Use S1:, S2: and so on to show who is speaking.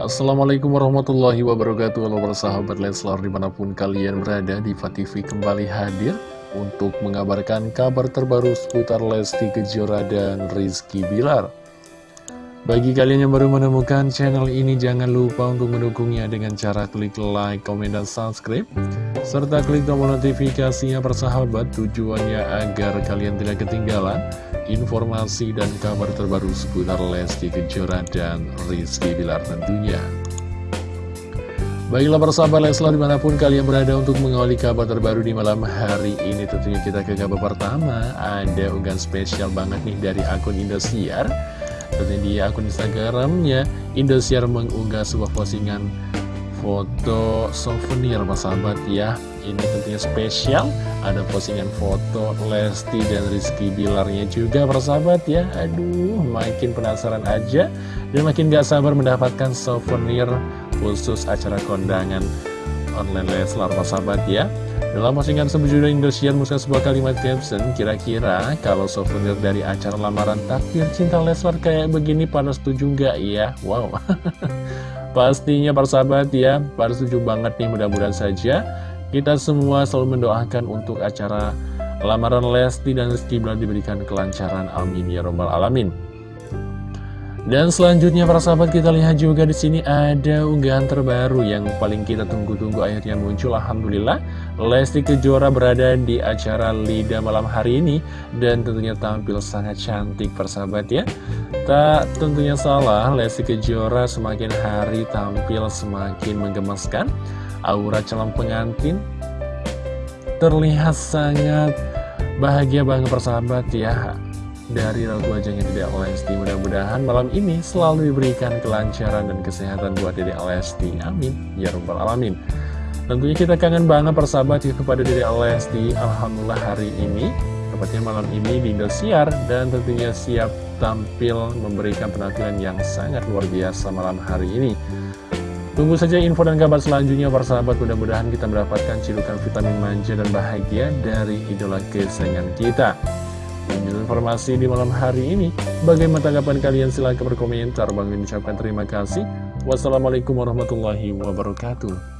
S1: Assalamualaikum warahmatullahi wabarakatuh. Halo persahabat Leslar di mana pun kalian berada di TV kembali hadir Untuk mengabarkan kabar terbaru seputar Lesti Kejora dan Rizky Bilar. Bagi kalian yang baru menemukan channel ini jangan lupa untuk mendukungnya dengan cara klik like, komen, dan subscribe Serta klik tombol notifikasinya persahabat tujuannya agar kalian tidak ketinggalan informasi dan kabar terbaru seputar Lesti Kejora dan Rizky Bilar tentunya. Baiklah persahabat Leslar di mana pun kalian berada untuk mengawali kabar terbaru di malam hari ini Tentunya kita ke kabar pertama Ada unggahan spesial banget nih dari akun Indosiar Tentunya di akun Instagramnya Indosiar mengunggah sebuah postingan foto souvenir persahabat ya. Ini tentunya spesial. Ada postingan foto Lesti dan Rizky Bilarnya juga persahabat ya. Aduh makin penasaran aja Dan makin gak sabar mendapatkan souvenir khusus acara kondangan online Leslar persahabat ya. Dalam postingan sebujur Indosiar Musa sebuah kalimat caption Kira-kira kalau souvenir dari acara lamaran takdir cinta Leslar kayak begini pada setuju nggak ya? Wow Pastinya persahabat ya Pada setuju banget nih mudah-mudahan saja kita semua selalu mendoakan untuk acara lamaran Lesti dan Rizky Bilar diberikan kelancaran. Amin ya robbal alamin. Dan selanjutnya para sahabat kita lihat juga di sini ada unggahan terbaru yang paling kita tunggu-tunggu akhirnya muncul. Alhamdulillah, Lesti Kejora berada di acara Lida malam hari ini dan tentunya tampil sangat cantik persahabat ya. Tak tentunya salah, Lesti Kejora semakin hari tampil semakin menggemaskan aura calon pengantin terlihat sangat bahagia banget persahabat ya dari raut wajahnya Dede Lesti mudah-mudahan malam ini selalu diberikan kelancaran dan kesehatan buat Dede Lesti amin. Ya rabbal alamin. Tentunya kita kangen banget persahabat ya kepada Dede Lesti Alhamdulillah hari ini tepatnya malam ini di Indosiar dan tentunya siap tampil memberikan penampilan yang sangat luar biasa malam hari ini. Tunggu saja info dan kabar selanjutnya para sahabat Mudah-mudahan kita mendapatkan cirukan vitamin manja dan bahagia dari idola kesayangan kita informasi di malam hari ini. Bagaimana tanggapan kalian? Silahkan berkomentar. Bang ucapkan terima kasih. Wassalamualaikum warahmatullahi wabarakatuh